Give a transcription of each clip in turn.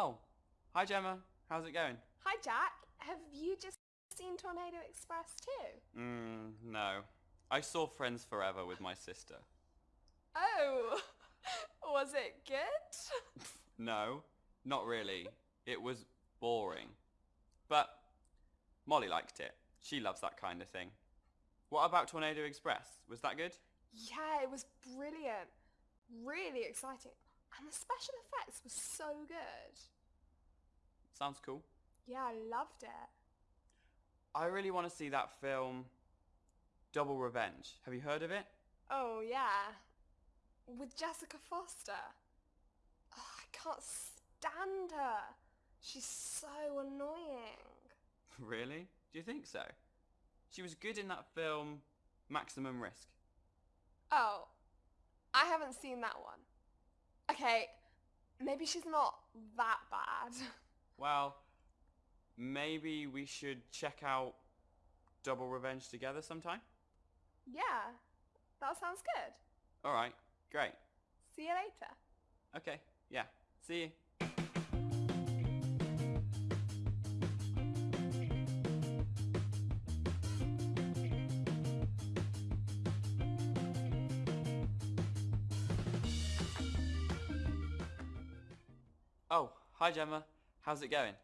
Oh, hi Gemma. How's it going? Hi Jack, have you just seen Tornado Express too? Mm, no. I saw Friends Forever with my sister. Oh, was it good? No, not really. It was boring. But Molly liked it. She loves that kind of thing. What about Tornado Express? Was that good? Yeah, it was brilliant. Really exciting. And the special effects were so good. Sounds cool. Yeah, I loved it. I really want to see that film Double Revenge. Have you heard of it? Oh yeah, with Jessica Foster. Oh, I can't stand her. She's so annoying. really? Do you think so? She was good in that film Maximum Risk. Oh, I haven't seen that one. Okay, maybe she's not that bad. Well, maybe we should check out Double Revenge together sometime? yeah, that sounds good. Alright, great. See you later. Okay, yeah. See you. Oh, hi Gemma. How's it going?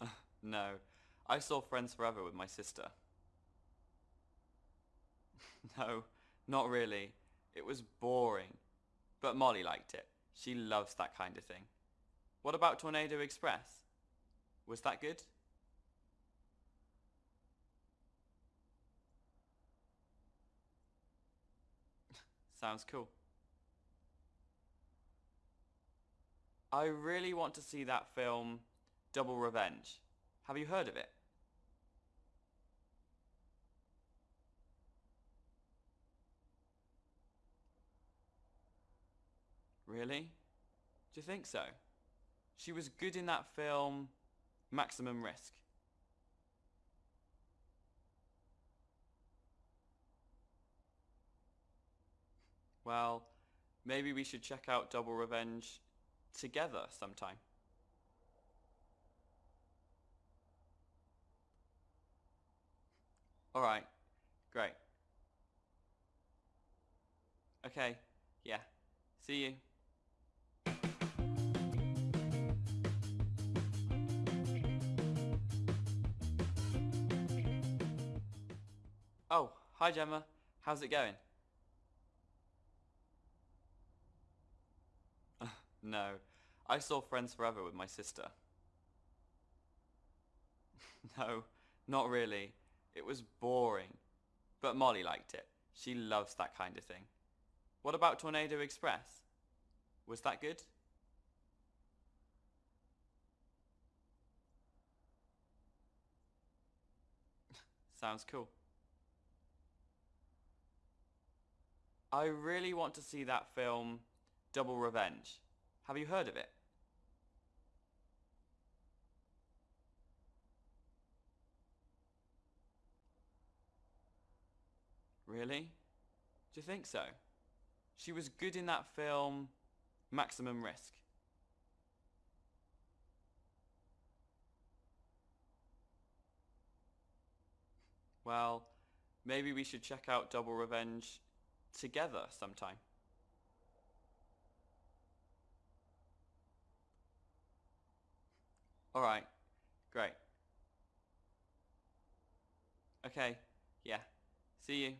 no, I saw Friends Forever with my sister. no, not really. It was boring. But Molly liked it. She loves that kind of thing. What about Tornado Express? Was that good? Sounds cool. I really want to see that film Double Revenge. Have you heard of it? Really? Do you think so? She was good in that film Maximum Risk. Well, maybe we should check out Double Revenge together sometime. Alright, great. Okay, yeah. See you. Oh, hi Gemma. How's it going? No, I saw Friends Forever with my sister. no, not really. It was boring. But Molly liked it. She loves that kind of thing. What about Tornado Express? Was that good? Sounds cool. I really want to see that film Double Revenge. Have you heard of it? Really? Do you think so? She was good in that film Maximum Risk. Well, maybe we should check out Double Revenge together sometime. Alright, great. Okay, yeah. See you.